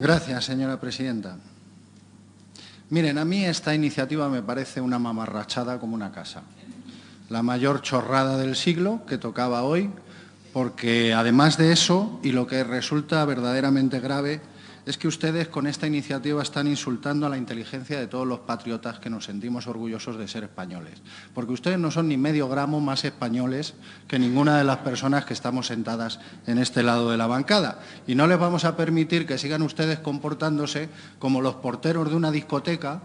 Gracias, señora presidenta. Miren, a mí esta iniciativa me parece una mamarrachada como una casa. La mayor chorrada del siglo que tocaba hoy, porque además de eso, y lo que resulta verdaderamente grave, es que ustedes con esta iniciativa están insultando a la inteligencia de todos los patriotas que nos sentimos orgullosos de ser españoles. Porque ustedes no son ni medio gramo más españoles que ninguna de las personas que estamos sentadas en este lado de la bancada. Y no les vamos a permitir que sigan ustedes comportándose como los porteros de una discoteca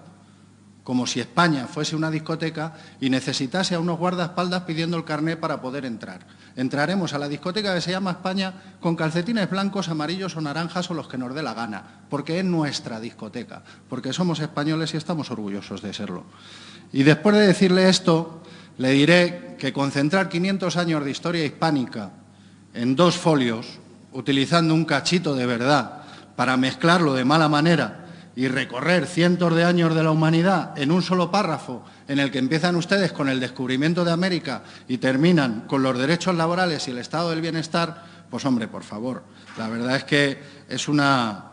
como si España fuese una discoteca y necesitase a unos guardaespaldas pidiendo el carné para poder entrar. Entraremos a la discoteca que se llama España con calcetines blancos, amarillos o naranjas o los que nos dé la gana, porque es nuestra discoteca, porque somos españoles y estamos orgullosos de serlo. Y después de decirle esto, le diré que concentrar 500 años de historia hispánica en dos folios, utilizando un cachito de verdad para mezclarlo de mala manera y recorrer cientos de años de la humanidad en un solo párrafo en el que empiezan ustedes con el descubrimiento de América y terminan con los derechos laborales y el estado del bienestar, pues hombre, por favor, la verdad es que es una,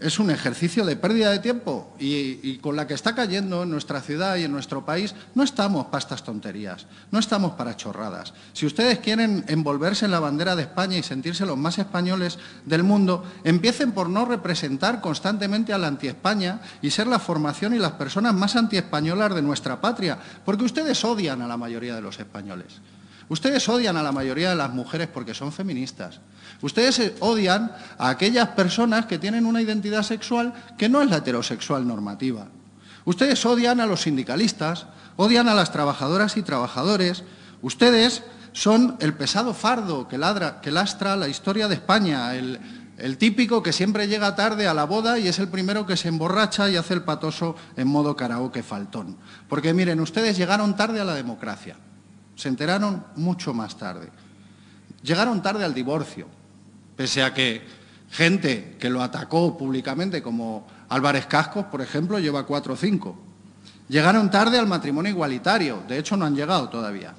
es un ejercicio de pérdida de tiempo y, con la que está cayendo en nuestra ciudad y en nuestro país no estamos para estas tonterías, no estamos para chorradas. Si ustedes quieren envolverse en la bandera de España y sentirse los más españoles del mundo, empiecen por no representar constantemente a la anti-España y ser la formación y las personas más anti-españolas de nuestra patria, porque ustedes odian a la mayoría de los españoles. Ustedes odian a la mayoría de las mujeres porque son feministas. Ustedes odian a aquellas personas que tienen una identidad sexual que no es la heterosexual normativa. Ustedes odian a los sindicalistas, odian a las trabajadoras y trabajadores. Ustedes son el pesado fardo que, lastra la historia de España, el, el típico que siempre llega tarde a la boda y es el primero que se emborracha y hace el patoso en modo karaoke faltón. Porque miren, ustedes llegaron tarde a la democracia. Se enteraron mucho más tarde. Llegaron tarde al divorcio, pese a que gente que lo atacó públicamente, como Álvarez Cascos, por ejemplo, lleva cuatro o cinco. Llegaron tarde al matrimonio igualitario, de hecho no han llegado todavía.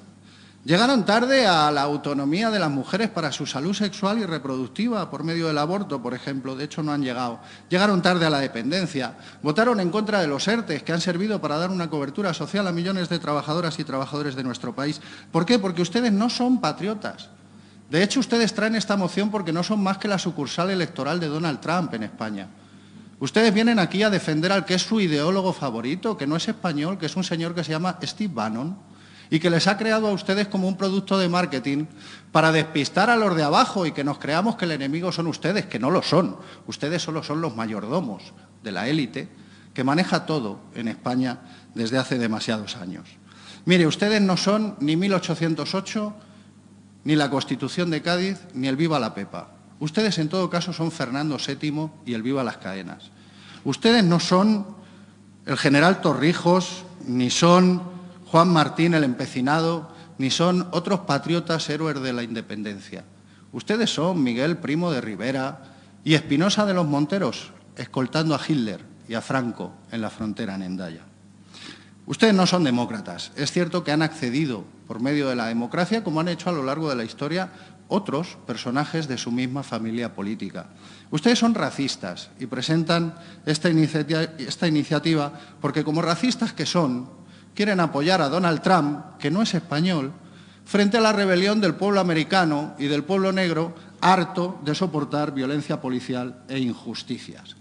Llegaron tarde a la autonomía de las mujeres para su salud sexual y reproductiva por medio del aborto, por ejemplo. De hecho, no han llegado. Llegaron tarde a la dependencia. Votaron en contra de los ERTES, que han servido para dar una cobertura social a millones de trabajadoras y trabajadores de nuestro país. ¿Por qué? Porque ustedes no son patriotas. De hecho, ustedes traen esta moción porque no son más que la sucursal electoral de Donald Trump en España. Ustedes vienen aquí a defender al que es su ideólogo favorito, que no es español, que es un señor que se llama Steve Bannon y que les ha creado a ustedes como un producto de marketing para despistar a los de abajo y que nos creamos que el enemigo son ustedes, que no lo son. Ustedes solo son los mayordomos de la élite que maneja todo en España desde hace demasiados años. Mire, ustedes no son ni 1808, ni la Constitución de Cádiz, ni el Viva la Pepa. Ustedes, en todo caso, son Fernando VII y el Viva las Cadenas. Ustedes no son el general Torrijos, ni son Juan Martín el empecinado, ni son otros patriotas héroes de la independencia. Ustedes son Miguel Primo de Rivera y Espinosa de los Monteros, escoltando a Hitler y a Franco en la frontera en Endaya. Ustedes no son demócratas. Es cierto que han accedido por medio de la democracia, como han hecho a lo largo de la historia otros personajes de su misma familia política. Ustedes son racistas y presentan esta, esta iniciativa porque como racistas que son, quieren apoyar a Donald Trump, que no es español, frente a la rebelión del pueblo americano y del pueblo negro harto de soportar violencia policial e injusticias.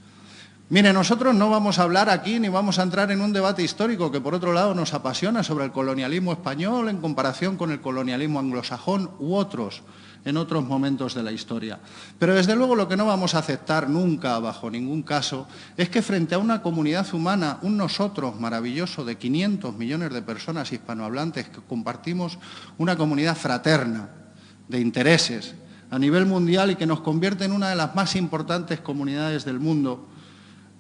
Mire, nosotros no vamos a hablar aquí ni vamos a entrar en un debate histórico que por otro lado nos apasiona sobre el colonialismo español en comparación con el colonialismo anglosajón u otros en otros momentos de la historia. Pero desde luego lo que no vamos a aceptar nunca, bajo ningún caso, es que frente a una comunidad humana, un nosotros maravilloso de 500 millones de personas hispanohablantes que compartimos una comunidad fraterna de intereses a nivel mundial y que nos convierte en una de las más importantes comunidades del mundo,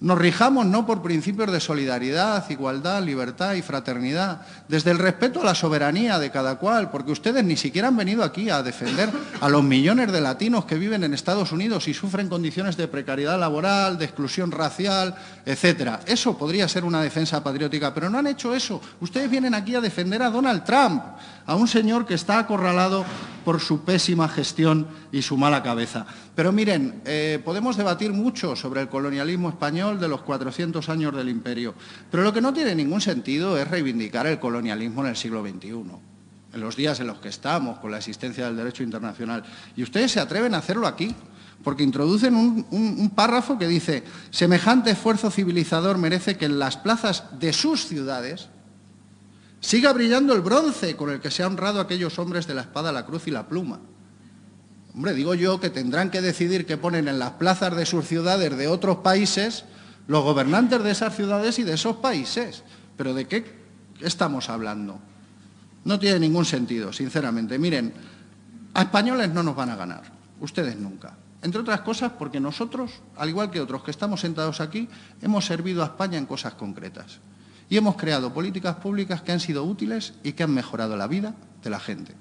nos rijamos no por principios de solidaridad, igualdad, libertad y fraternidad, desde el respeto a la soberanía de cada cual, porque ustedes ni siquiera han venido aquí a defender a los millones de latinos que viven en Estados Unidos y sufren condiciones de precariedad laboral, de exclusión racial, etcétera. Eso podría ser una defensa patriótica, pero no han hecho eso. Ustedes vienen aquí a defender a Donald Trump, a un señor que está acorralado por su pésima gestión y su mala cabeza. Pero miren, eh, podemos debatir mucho sobre el colonialismo español de los 400 años del imperio, pero lo que no tiene ningún sentido es reivindicar el colonialismo en el siglo XXI, en los días en los que estamos, con la existencia del derecho internacional. Y ustedes se atreven a hacerlo aquí, porque introducen un, un, párrafo que dice semejante esfuerzo civilizador merece que en las plazas de sus ciudades siga brillando el bronce con el que se ha honrado aquellos hombres de la espada, la cruz y la pluma. Hombre, digo yo que tendrán que decidir qué ponen en las plazas de sus ciudades de otros países los gobernantes de esas ciudades y de esos países. Pero ¿de qué estamos hablando? No tiene ningún sentido, sinceramente. Miren, a españoles no nos van a ganar, ustedes nunca. Entre otras cosas porque nosotros, al igual que otros que estamos sentados aquí, hemos servido a España en cosas concretas. Y hemos creado políticas públicas que han sido útiles y que han mejorado la vida de la gente.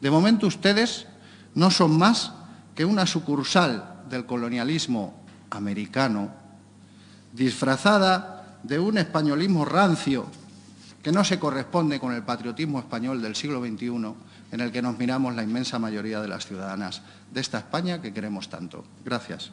De momento ustedes no son más que una sucursal del colonialismo americano disfrazada de un españolismo rancio que no se corresponde con el patriotismo español del siglo XXI en el que nos miramos la inmensa mayoría de las ciudadanas de esta España que queremos tanto. Gracias.